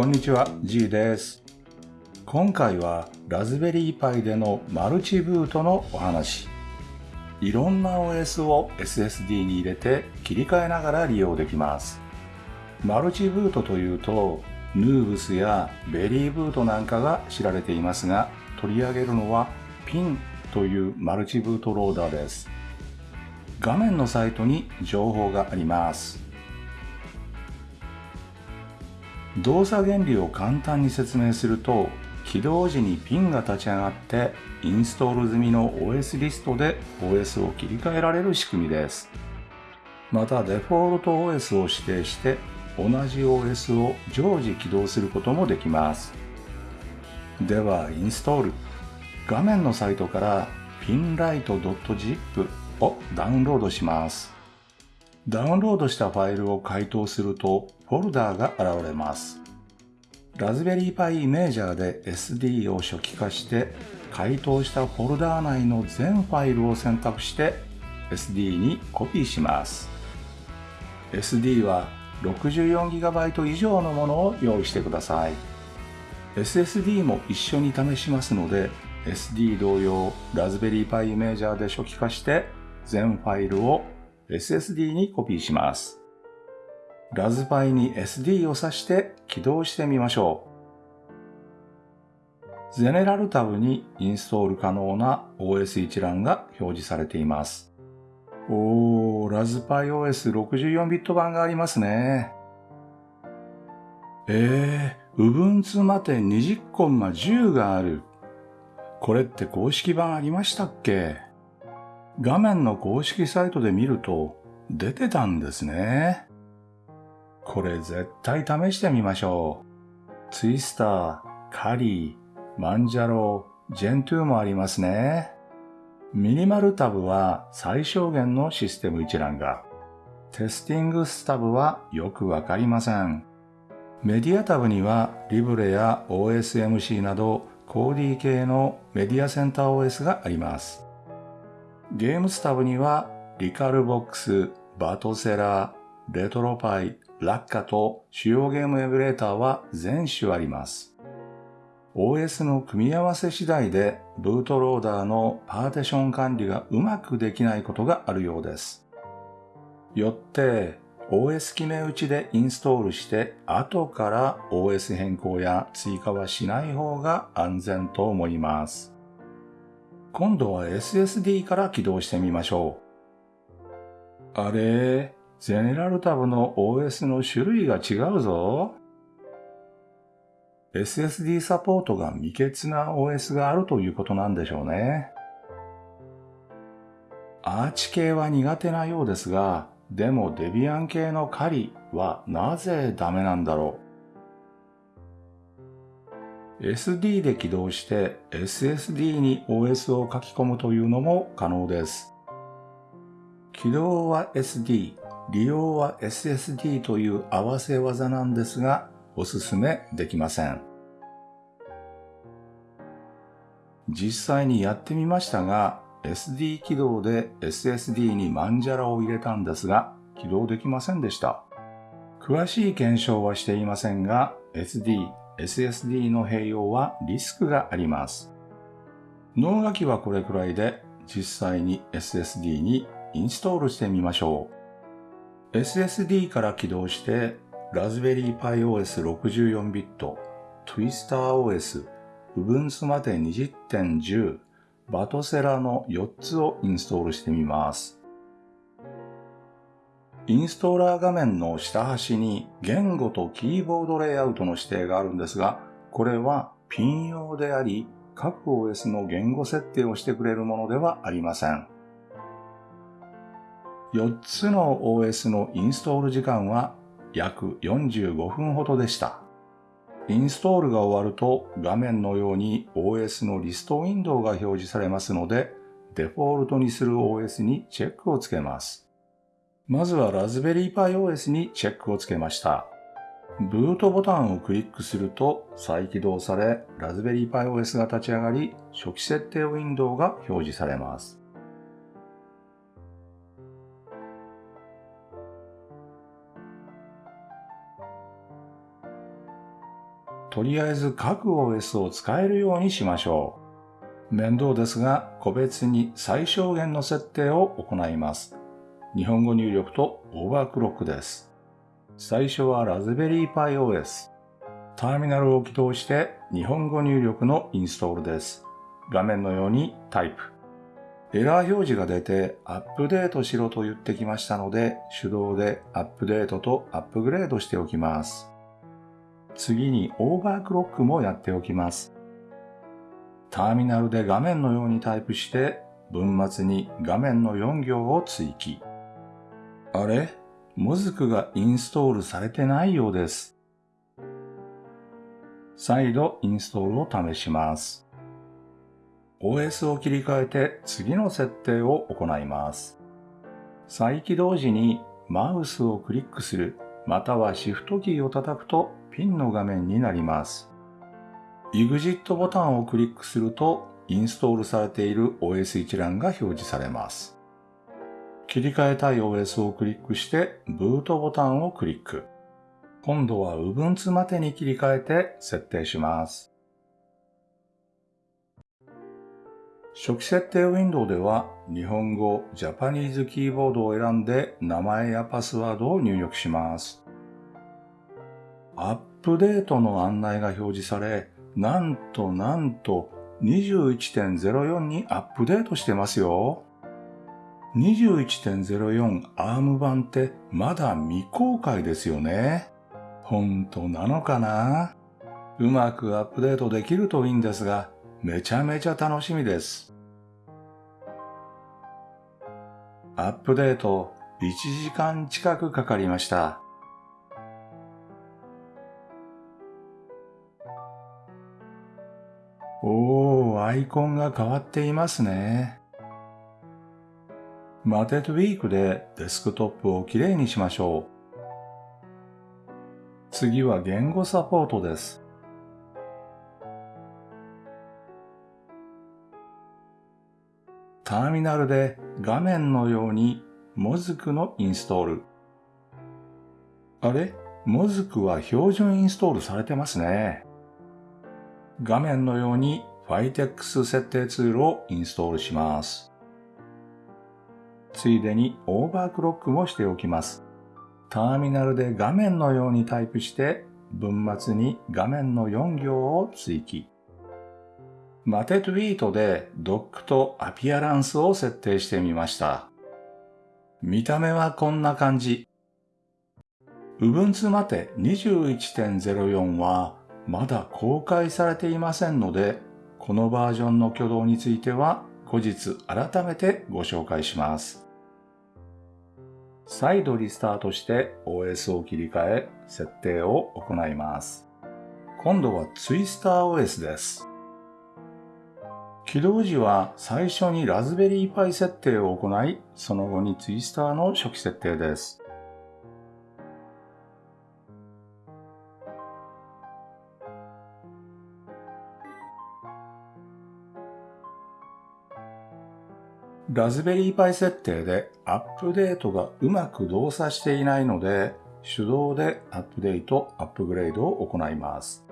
こんにちは、G です。今回はラズベリーパイでのマルチブートのお話。いろんな OS を SSD に入れて切り替えながら利用できます。マルチブートというと、ヌーブスやベリーブートなんかが知られていますが、取り上げるのはピンというマルチブートローダーです。画面のサイトに情報があります。動作原理を簡単に説明すると起動時にピンが立ち上がってインストール済みの OS リストで OS を切り替えられる仕組みです。またデフォルト OS を指定して同じ OS を常時起動することもできます。ではインストール。画面のサイトから pinlight.zip をダウンロードします。ダウンロードしたファイルを解凍するとフォルダーが現れます。ラズベリーパイイメージャーで SD を初期化して解凍したフォルダー内の全ファイルを選択して SD にコピーします。SD は 64GB 以上のものを用意してください。SSD も一緒に試しますので SD 同様ラズベリーパイイメージャーで初期化して全ファイルを SSD にコピーします。ラズパイに SD を挿して起動してみましょう。ゼネラルタブにインストール可能な OS 一覧が表示されています。おー、ラズパイ OS64 ビット版がありますね。えー、Ubuntu まで20コンマ10がある。これって公式版ありましたっけ？画面の公式サイトで見ると出てたんですね。これ絶対試してみましょう。ツイスター、カリー、マンジャロー、ジェントゥーもありますね。ミニマルタブは最小限のシステム一覧が。テスティングスタブはよくわかりません。メディアタブにはリブレや OSMC などコーディ系のメディアセンター OS があります。ゲームスタブにはリカルボックス、バトセラー、レトロパイ、ラッカと主要ゲームエミュレーターは全種あります。OS の組み合わせ次第でブートローダーのパーティション管理がうまくできないことがあるようです。よって OS 決め打ちでインストールして後から OS 変更や追加はしない方が安全と思います。今度は SSD から起動してみましょう。あれ？ゼネラルタブの OS の種類が違うぞ。SSD サポートが未欠な OS があるということなんでしょうね。アーチ系は苦手なようですが、でもデビアン系のカリはなぜダメなんだろう？SD で起動して SSD に OS を書き込むというのも可能です。起動は SD、利用は SSD という合わせ技なんですが、おすすめできません。実際にやってみましたが、SD 起動で SSD にマンジャラを入れたんですが、起動できませんでした。詳しい検証はしていませんが、SD、SSD の併用はリスクがあります。脳書きはこれくらいで、実際に SSD にインストールしてみましょう。SSD から起動して、ラズベリーパイ OS64 ビット、Twister OS、Ubuntu まで20.10、バトセラの4つをインストールしてみます。インストーラー画面の下端に言語とキーボードレイアウトの指定があるんですが、これはピン用であり、各 OS の言語設定をしてくれるものではありません。4つの OS のインストール時間は約45分ほどでした。インストールが終わると画面のように OS のリストウィンドウが表示されますので、デフォルトにする OS にチェックをつけます。まずはラズベリーパイ OS にチェックをつけました。ブートボタンをクリックすると再起動され、ラズベリーパイ OS が立ち上がり、初期設定ウィンドウが表示されます。とりあえず各 OS を使えるようにしましょう。面倒ですが、個別に最小限の設定を行います。日本語入力とオーバークロックです。最初はラズベリーパイ OS。ターミナルを起動して日本語入力のインストールです。画面のようにタイプ。エラー表示が出てアップデートしろと言ってきましたので手動でアップデートとアップグレードしておきます。次にオーバークロックもやっておきます。ターミナルで画面のようにタイプして文末に画面の4行を追記。あれ？モズクがインストールされてないようです。再度インストールを試します。OS を切り替えて次の設定を行います。再起動時にマウスをクリックするまたはシフトキーを叩くとピンの画面になります。EXIT ボタンをクリックするとインストールされている OS 一覧が表示されます。切り替えたい OS をクリックしてブートボタンをクリック。今度は Ubuntu までに切り替えて設定します。初期設定ウィンドウでは日本語ジャパニーズキーボードを選んで名前やパスワードを入力します。アップデートの案内が表示され、なんとなんと21.04にアップデートしてますよ。21.04アーム版ってまだ未公開ですよね。本当なのかな？うまくアップデートできるといいんですが、めちゃめちゃ楽しみです。アップデート1時間近くかかりました。おー、アイコンが変わっていますね。マテッドウィークでデスクトップをきれいにしましょう。次は言語サポートです。ターミナルで画面のようにモズクのインストール。あれ？モズクは標準インストールされてますね。画面のように Fitex 設定ツールをインストールします。ついでにオーバークロックもしておきます。ターミナルで画面のようにタイプして文末に画面の4行を追記。マテトゥイートでドックとアピアランスを設定してみました。見た目はこんな感じ。Ubuntu マテ21.04はまだ公開されていませんので、このバージョンの挙動については後日改めてご紹介します。再度リスタートして OS を切り替え設定を行います。今度はツイスター OS です。起動時は最初にラズベリーパイ設定を行い、その後にツイスターの初期設定です。ラズベリーパイ設定でアップデートがうまく動作していないので、手動でアップデート、アップグレードを行います。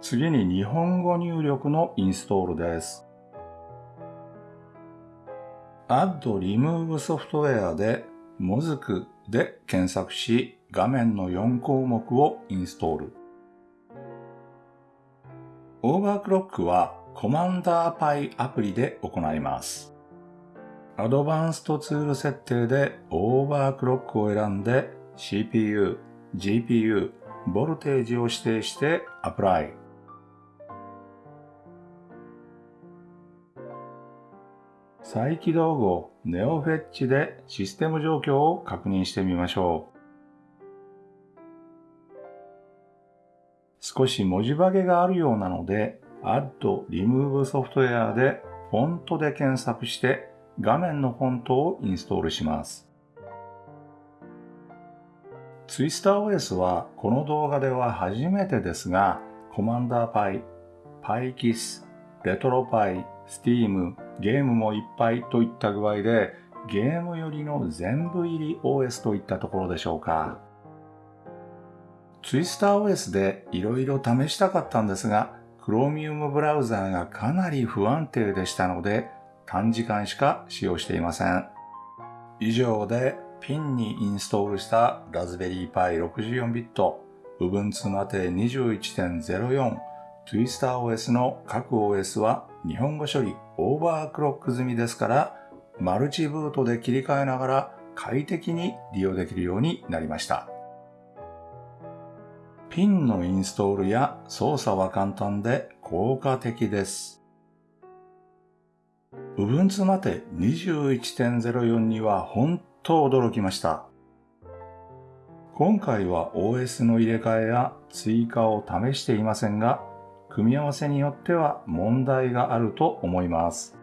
次に日本語入力のインストールです。Add Remove Software でもずくで検索し、画面の4項目をインストール。オーバークロックはコマンダーパイアプリで行います。アドバンストツール設定でオーバークロックを選んで CPU、GPU、ボルテージを指定してアプライ。再起動後、ネオフェッチでシステム状況を確認してみましょう。少し文字化けがあるようなので、Add Remove Software でフォントで検索して画面のフォントをインストールします。TwisterOS はこの動画では初めてですが、Commander Pi、PyKiss、RetroPie、Steam、ゲームもいっぱいといった具合で、ゲームよりの全部入り OS といったところでしょうか。ツイスター OS で色々試したかったんですが、Chromium ブラウザーがかなり不安定でしたので、短時間しか使用していません。以上でピンにインストールしたラズベリーパイ64ビット、Ubuntu Mate 21.04、TwisterOS の各 OS は日本語処理オーバークロック済みですから、マルチブートで切り替えながら快適に利用できるようになりました。ピンのインストールや操作は簡単で効果的です。Ubuntu まで21.04には本当驚きました。今回は OS の入れ替えや追加を試していませんが、組み合わせによっては問題があると思います。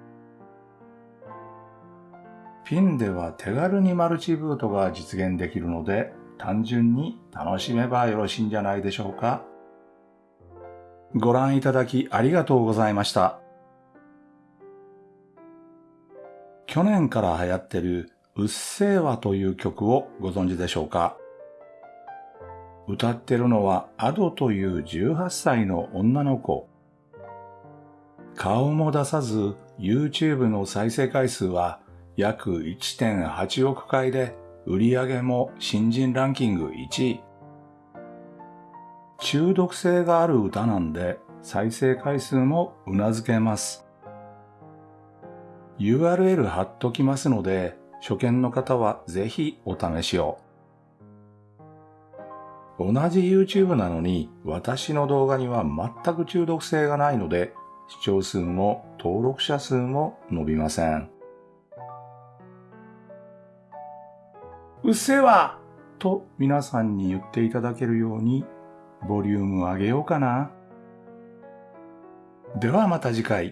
ピンでは手軽にマルチブートが実現できるので、単純に楽しめばよろしいんじゃないでしょうか。ご覧いただきありがとうございました。去年から流行ってるうっせぇわという曲をご存知でしょうか歌ってるのはアドという18歳の女の子。顔も出さず YouTube の再生回数は約1.8億回で売上も新人ランキング1位。中毒性がある歌なんで再生回数も頷けます。URL 貼っときますので、初見の方はぜひお試しを。同じ YouTube なのに私の動画には全く中毒性がないので視聴数も登録者数も伸びません。うせぇわと皆さんに言っていただけるように、ボリュームを上げようかな。ではまた次回。